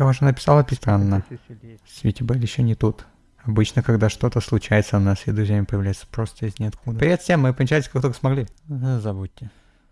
Я уже написал это странно. Свити Белль еще не тут. Обычно, когда что-то случается, у нас и друзьями появляется просто из ниоткуда. Привет всем, мы помчались как только смогли. Э, забудьте.